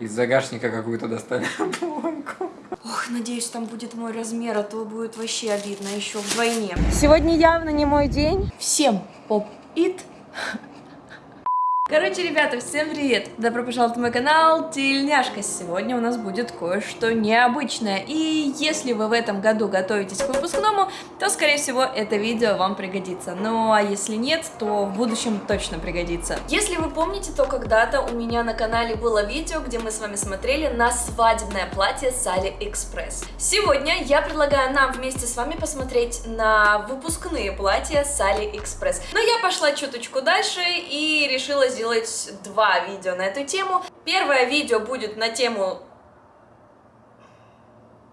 Из загашника какую-то достали обломку. Ох, надеюсь, там будет мой размер, а то будет вообще обидно еще вдвойне. Сегодня явно не мой день. Всем поп-ит! Короче, ребята, всем привет! Добро пожаловать на мой канал Тельняшка. Сегодня у нас будет кое-что необычное. И если вы в этом году готовитесь к выпускному, то, скорее всего, это видео вам пригодится. Ну, а если нет, то в будущем точно пригодится. Если вы помните, то когда-то у меня на канале было видео, где мы с вами смотрели на свадебное платье с AliExpress. Сегодня я предлагаю нам вместе с вами посмотреть на выпускные платья с AliExpress. Но я пошла чуточку дальше и решила сделать два видео на эту тему. Первое видео будет на тему...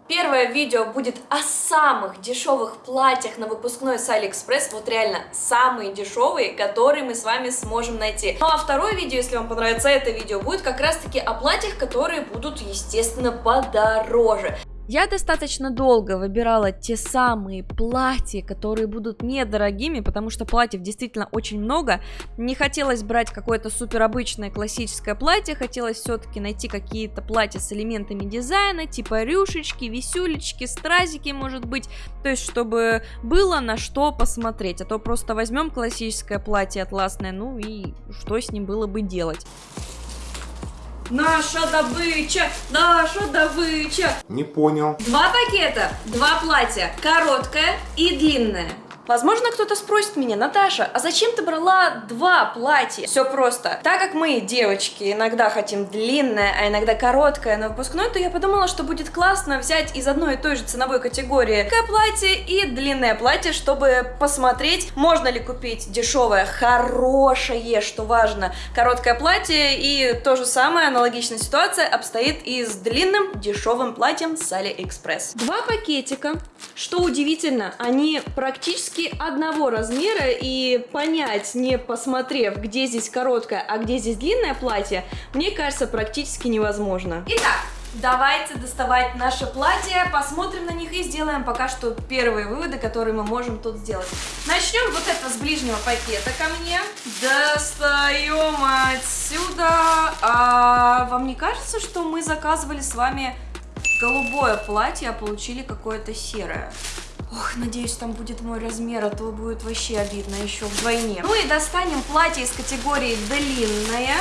Первое видео будет о самых дешевых платьях на выпускной с Алиэкспресс, вот реально самые дешевые, которые мы с вами сможем найти. Ну а второе видео, если вам понравится это видео, будет как раз таки о платьях, которые будут, естественно, подороже. Я достаточно долго выбирала те самые платья, которые будут недорогими, потому что платьев действительно очень много. Не хотелось брать какое-то супер обычное классическое платье, хотелось все-таки найти какие-то платья с элементами дизайна, типа рюшечки, висюлечки, стразики, может быть, то есть чтобы было на что посмотреть, а то просто возьмем классическое платье атласное, ну и что с ним было бы делать. Наша добыча, наша добыча. Не понял. Два пакета, два платья, короткое и длинное. Возможно, кто-то спросит меня, Наташа, а зачем ты брала два платья? Все просто. Так как мы, девочки, иногда хотим длинное, а иногда короткое на выпускной, то я подумала, что будет классно взять из одной и той же ценовой категории короткое платье и длинное платье, чтобы посмотреть, можно ли купить дешевое, хорошее, что важно, короткое платье. И то же самое, аналогичная ситуация обстоит и с длинным дешевым платьем с Алиэкспресс. Два пакетика. Что удивительно, они практически практически одного размера и понять, не посмотрев, где здесь короткое, а где здесь длинное платье, мне кажется, практически невозможно. Итак, Давайте доставать наше платье, посмотрим на них и сделаем пока что первые выводы, которые мы можем тут сделать. Начнем вот это с ближнего пакета ко мне. Достаем отсюда. А вам не кажется, что мы заказывали с вами голубое платье, а получили какое-то серое? Ох, надеюсь, там будет мой размер, а то будет вообще обидно еще вдвойне. Ну и достанем платье из категории длинное.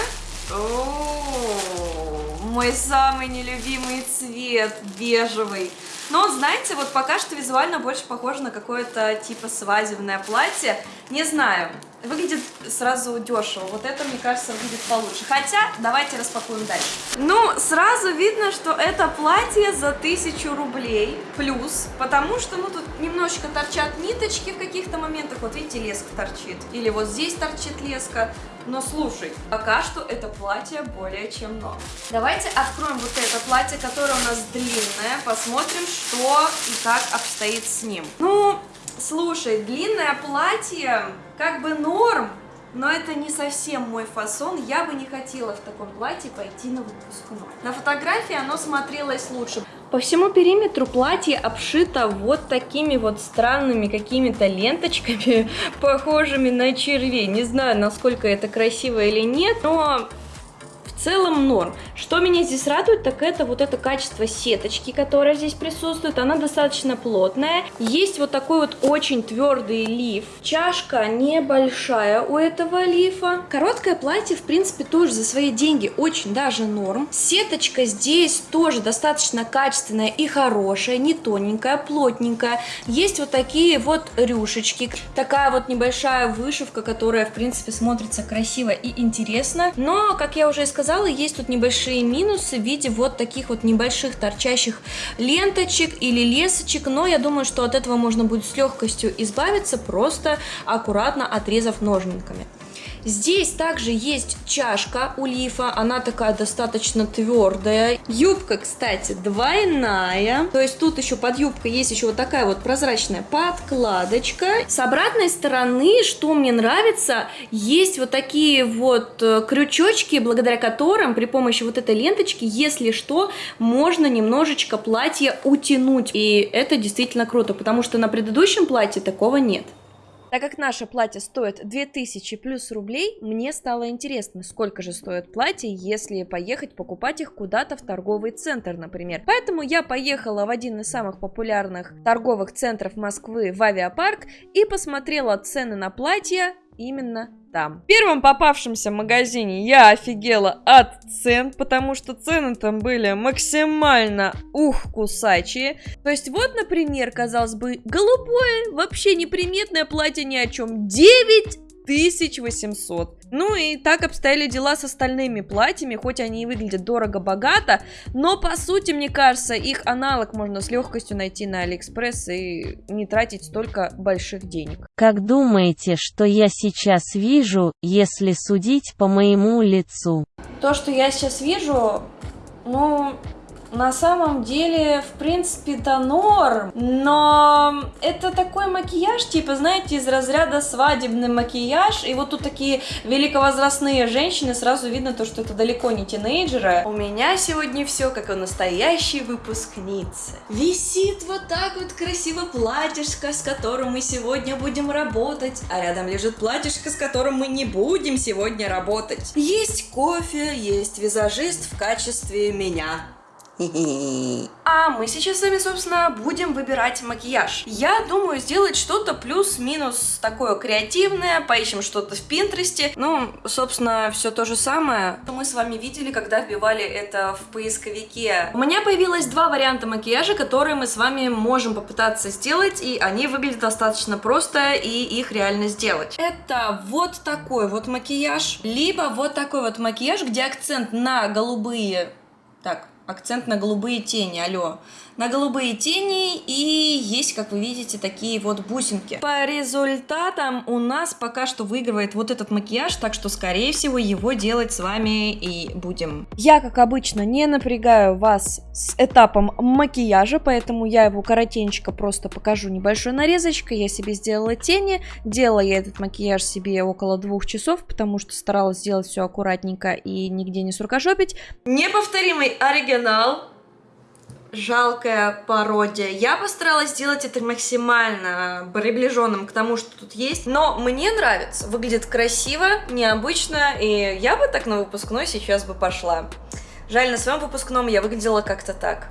О, мой самый нелюбимый цвет, бежевый. Но знаете, вот пока что визуально больше похоже на какое-то типа свадебное платье. Не знаю, выглядит сразу дешево. Вот это, мне кажется, выглядит получше. Хотя, давайте распакуем дальше. Ну, сразу видно, что это платье за тысячу рублей плюс, потому что, ну, тут немножечко торчат ниточки в каких-то моментах. Вот видите, леска торчит. Или вот здесь торчит леска. Но слушай, пока что это платье более чем норм. Давайте откроем вот это платье, которое у нас длинное, посмотрим, что и как обстоит с ним. Ну, слушай, длинное платье как бы норм, но это не совсем мой фасон, я бы не хотела в таком платье пойти на выпускной. На фотографии оно смотрелось лучше. По всему периметру платье обшито вот такими вот странными какими-то ленточками, похожими на червей. Не знаю, насколько это красиво или нет, но целом норм. Что меня здесь радует, так это вот это качество сеточки, которая здесь присутствует. Она достаточно плотная. Есть вот такой вот очень твердый лиф. Чашка небольшая у этого лифа. Короткое платье, в принципе, тоже за свои деньги очень даже норм. Сеточка здесь тоже достаточно качественная и хорошая, не тоненькая, плотненькая. Есть вот такие вот рюшечки. Такая вот небольшая вышивка, которая, в принципе, смотрится красиво и интересно. Но, как я уже и сказала, сказала, есть тут небольшие минусы в виде вот таких вот небольших торчащих ленточек или лесочек, но я думаю, что от этого можно будет с легкостью избавиться, просто аккуратно отрезав ножниками. Здесь также есть чашка у лифа, она такая достаточно твердая. Юбка, кстати, двойная, то есть тут еще под юбкой есть еще вот такая вот прозрачная подкладочка. С обратной стороны, что мне нравится, есть вот такие вот э, крючочки, благодаря которым при помощи вот этой ленточки, если что, можно немножечко платье утянуть. И это действительно круто, потому что на предыдущем платье такого нет. Так как наше платье стоит 2000 плюс рублей, мне стало интересно, сколько же стоит платье, если поехать покупать их куда-то в торговый центр, например. Поэтому я поехала в один из самых популярных торговых центров Москвы в авиапарк и посмотрела цены на платья именно там. В первом попавшемся магазине я офигела от цен, потому что цены там были максимально ух кусачие. То есть вот, например, казалось бы, голубое, вообще неприметное платье ни о чем. 9 1800. Ну и так обстояли дела с остальными платьями, хоть они и выглядят дорого-богато, но по сути, мне кажется, их аналог можно с легкостью найти на Алиэкспресс и не тратить столько больших денег. Как думаете, что я сейчас вижу, если судить по моему лицу? То, что я сейчас вижу, ну, на самом деле, в принципе, это норм, но это такой макияж, типа, знаете, из разряда свадебный макияж, и вот тут такие великовозрастные женщины, сразу видно то, что это далеко не тинейджеры. У меня сегодня все как у настоящей выпускницы. Висит вот так вот красиво платьишко, с которым мы сегодня будем работать, а рядом лежит платьишко, с которым мы не будем сегодня работать. Есть кофе, есть визажист в качестве меня. А мы сейчас с вами, собственно, будем выбирать макияж. Я думаю сделать что-то плюс-минус такое креативное, поищем что-то в Пинтересте. Ну, собственно, все то же самое, мы с вами видели, когда вбивали это в поисковике. У меня появилось два варианта макияжа, которые мы с вами можем попытаться сделать, и они выглядят достаточно просто, и их реально сделать. Это вот такой вот макияж, либо вот такой вот макияж, где акцент на голубые... Так, акцент на голубые тени, алло. На голубые тени и есть, как вы видите, такие вот бусинки. По результатам у нас пока что выигрывает вот этот макияж, так что, скорее всего, его делать с вами и будем. Я, как обычно, не напрягаю вас с этапом макияжа, поэтому я его коротенько просто покажу небольшой нарезочкой. Я себе сделала тени, делала я этот макияж себе около двух часов, потому что старалась сделать все аккуратненько и нигде не суркожопить. Неповторимый оригинал жалкая пародия. Я постаралась сделать это максимально приближенным к тому, что тут есть, но мне нравится. Выглядит красиво, необычно, и я бы так на выпускной сейчас бы пошла. Жаль, на своем выпускном я выглядела как-то так.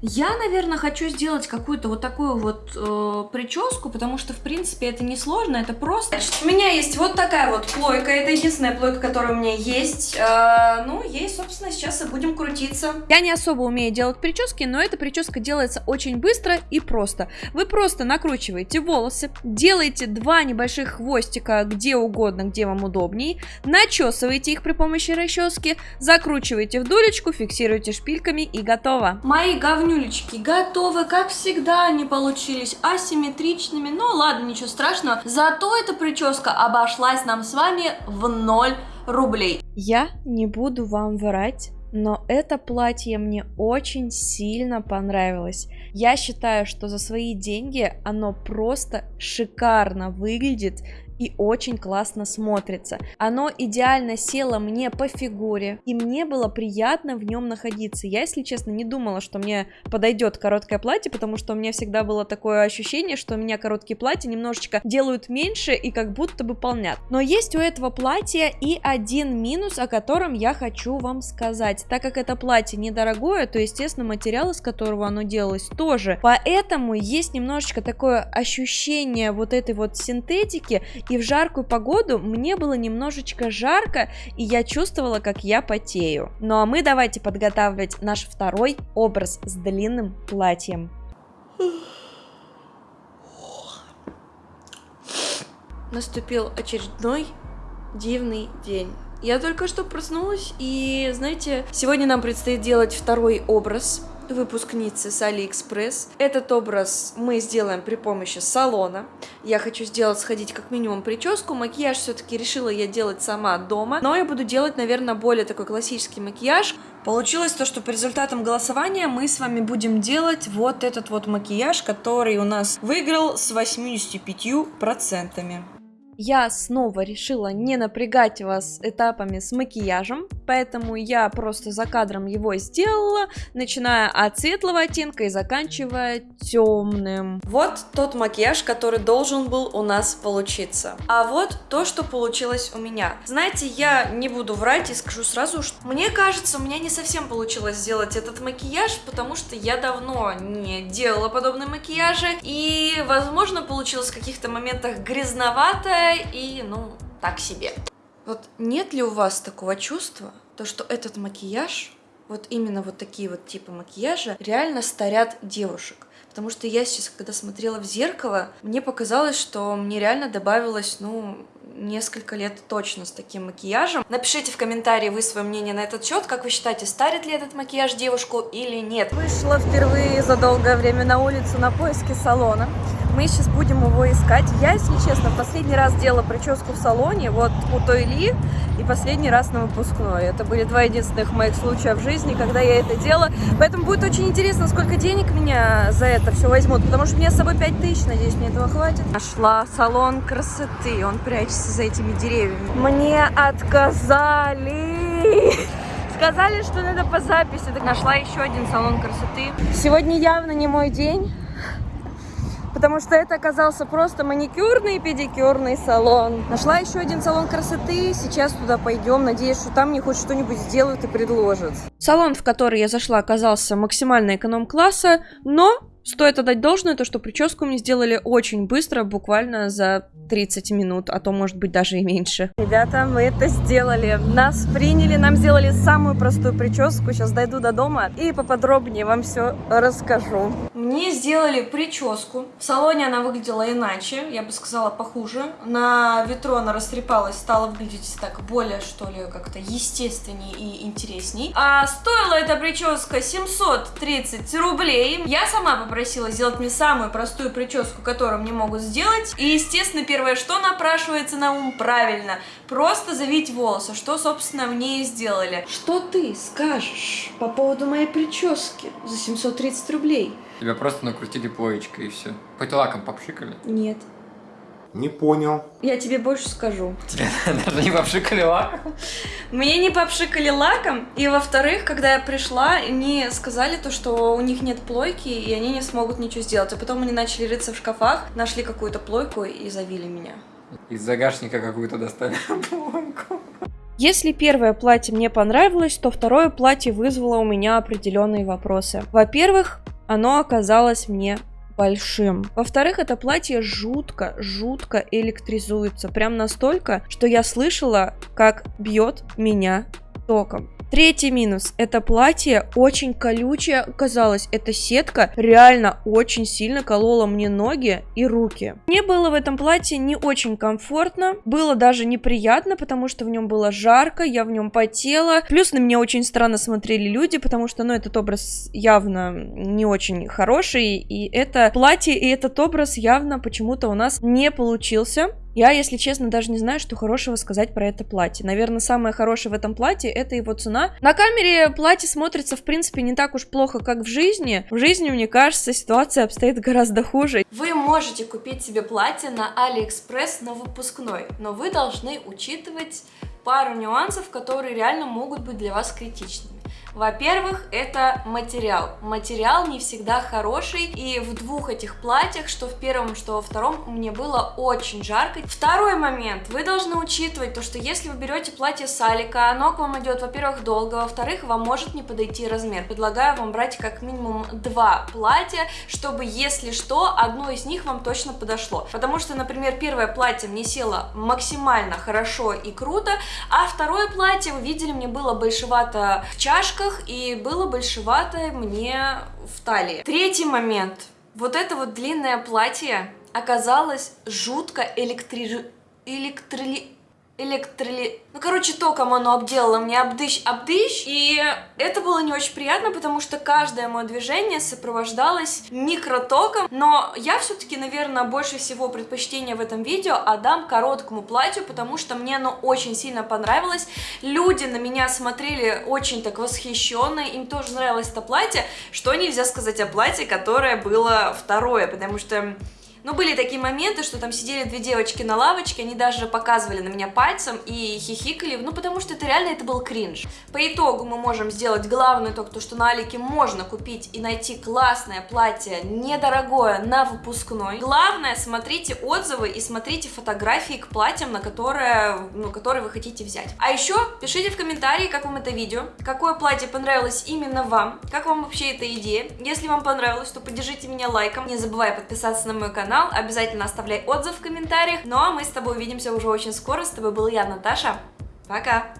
Я, наверное, хочу сделать какую-то вот такую вот э, прическу, потому что, в принципе, это не сложно, это просто. Значит, у меня есть вот такая вот плойка, это единственная плойка, которая у меня есть. Э, ну, ей, собственно, сейчас и будем крутиться. Я не особо умею делать прически, но эта прическа делается очень быстро и просто. Вы просто накручиваете волосы, делаете два небольших хвостика где угодно, где вам удобней, начесываете их при помощи расчески, закручиваете в дулечку, фиксируете шпильками и готово. Мои говни говнюлечки готовы, как всегда они получились асимметричными, но ладно, ничего страшного. Зато эта прическа обошлась нам с вами в 0 рублей. Я не буду вам врать, но это платье мне очень сильно понравилось. Я считаю, что за свои деньги оно просто шикарно выглядит и очень классно смотрится. Оно идеально село мне по фигуре, и мне было приятно в нем находиться. Я, если честно, не думала, что мне подойдет короткое платье, потому что у меня всегда было такое ощущение, что у меня короткие платья немножечко делают меньше и как будто бы полнят. Но есть у этого платья и один минус, о котором я хочу вам сказать. Так как это платье недорогое, то, естественно, материал, из которого оно делалось, тоже. Поэтому есть немножечко такое ощущение вот этой вот синтетики, и в жаркую погоду мне было немножечко жарко, и я чувствовала, как я потею. Ну а мы давайте подготавливать наш второй образ с длинным платьем. Наступил очередной дивный день. Я только что проснулась, и, знаете, сегодня нам предстоит делать второй образ выпускницы с Алиэкспресс. Этот образ мы сделаем при помощи салона. Я хочу сделать, сходить как минимум прическу. Макияж все-таки решила я делать сама дома. Но я буду делать, наверное, более такой классический макияж. Получилось то, что по результатам голосования мы с вами будем делать вот этот вот макияж, который у нас выиграл с 85%. Я снова решила не напрягать вас этапами с макияжем, поэтому я просто за кадром его сделала, начиная от светлого оттенка и заканчивая темным. Вот тот макияж, который должен был у нас получиться. А вот то, что получилось у меня. Знаете, я не буду врать и скажу сразу, что мне кажется, у меня не совсем получилось сделать этот макияж, потому что я давно не делала подобные макияжи, и, возможно, получилось в каких-то моментах грязноватое, и, ну, так себе. Вот нет ли у вас такого чувства, то что этот макияж, вот именно вот такие вот типы макияжа, реально старят девушек? Потому что я сейчас, когда смотрела в зеркало, мне показалось, что мне реально добавилось, ну, несколько лет точно с таким макияжем. Напишите в комментарии вы свое мнение на этот счет, как вы считаете, старит ли этот макияж девушку или нет. Вышла впервые за долгое время на улицу на поиски салона. Мы сейчас будем его искать. Я, если честно, последний раз делала прическу в салоне, вот у той Ли, и последний раз на выпускной. Это были два единственных моих случая в жизни, когда я это делала. Поэтому будет очень интересно, сколько денег меня за это все возьмут, потому что мне с собой 5 тысяч, надеюсь, мне этого хватит. Нашла салон красоты, он прячется за этими деревьями. Мне отказали! Сказали, что надо по записи. Так нашла еще один салон красоты. Сегодня явно не мой день потому что это оказался просто маникюрный и педикюрный салон. Нашла еще один салон красоты, сейчас туда пойдем, надеюсь, что там мне хоть что-нибудь сделают и предложат. Салон, в который я зашла, оказался максимально эконом-класса, но Стоит отдать должное, то что прическу мне сделали очень быстро, буквально за 30 минут, а то может быть даже и меньше. Ребята, мы это сделали. Нас приняли, нам сделали самую простую прическу. Сейчас дойду до дома и поподробнее вам все расскажу. Мне сделали прическу. В салоне она выглядела иначе, я бы сказала похуже. На ветру она растрепалась, стала выглядеть так более, что ли, как-то естественней и интересней. А стоила эта прическа 730 рублей. Я сама попросила попросила сделать мне самую простую прическу, которую мне могут сделать. И, естественно, первое, что напрашивается на ум, правильно, просто завить волосы, что, собственно, мне и сделали. Что ты скажешь по поводу моей прически за 730 рублей? Тебя просто накрутили плоечкой и все. Хоть лаком попшикали? Нет. Не понял. Я тебе больше скажу. Тебя даже не попшикали лаком? Мне не попшикали лаком, и во-вторых, когда я пришла, они сказали то, что у них нет плойки, и они не смогут ничего сделать. А потом они начали рыться в шкафах, нашли какую-то плойку и завили меня. Из загашника какую-то достали плойку. Если первое платье мне понравилось, то второе платье вызвало у меня определенные вопросы. Во-первых, оно оказалось мне большим. Во-вторых, это платье жутко, жутко электризуется. Прям настолько, что я слышала, как бьет меня током. Третий минус. Это платье очень колючее оказалось. Эта сетка реально очень сильно колола мне ноги и руки. Мне было в этом платье не очень комфортно. Было даже неприятно, потому что в нем было жарко, я в нем потела. Плюс на меня очень странно смотрели люди, потому что, ну, этот образ явно не очень хороший. И это платье и этот образ явно почему-то у нас не получился. Я, если честно, даже не знаю, что хорошего сказать про это платье. Наверное, самое хорошее в этом платье это его цена. На камере платье смотрится, в принципе, не так уж плохо, как в жизни. В жизни, мне кажется, ситуация обстоит гораздо хуже. Вы можете купить себе платье на Алиэкспресс на выпускной, но вы должны учитывать пару нюансов, которые реально могут быть для вас критичными. Во-первых, это материал. Материал не всегда хороший, и в двух этих платьях, что в первом, что во втором, мне было очень жарко. Второй момент. Вы должны учитывать то, что если вы берете платье с Алика, оно к вам идет, во-первых, долго, во-вторых, вам может не подойти размер. Предлагаю вам брать как минимум два платья, чтобы, если что, одно из них вам точно подошло. Потому что, например, первое платье мне село максимально хорошо и круто, а второе платье, вы видели, мне было большевато в чашках, брюках и было большеватое мне в талии. Третий момент. Вот это вот длинное платье оказалось жутко электри... электри электроли... Ну, короче, током оно обделало мне обдыщ-обдыщ, и это было не очень приятно, потому что каждое мое движение сопровождалось микротоком, но я все-таки, наверное, больше всего предпочтение в этом видео отдам короткому платью, потому что мне оно очень сильно понравилось, люди на меня смотрели очень так восхищенно, им тоже нравилось это платье, что нельзя сказать о платье, которое было второе, потому что Но были такие моменты, что там сидели две девочки на лавочке, они даже показывали на меня пальцем и хихикали, ну потому что это реально это был кринж. По итогу мы можем сделать главный итог, то что на Алике можно купить и найти классное платье, недорогое, на выпускной. Главное, смотрите отзывы и смотрите фотографии к платьям, на которые, ну, которые вы хотите взять. А еще пишите в комментарии, как вам это видео, какое платье понравилось именно вам, как вам вообще эта идея. Если вам понравилось, то поддержите меня лайком, не забывай подписаться на мой канал, обязательно оставляй отзыв в комментариях. Ну а мы с тобой увидимся уже очень скоро. С тобой был я, Наташа. Пока!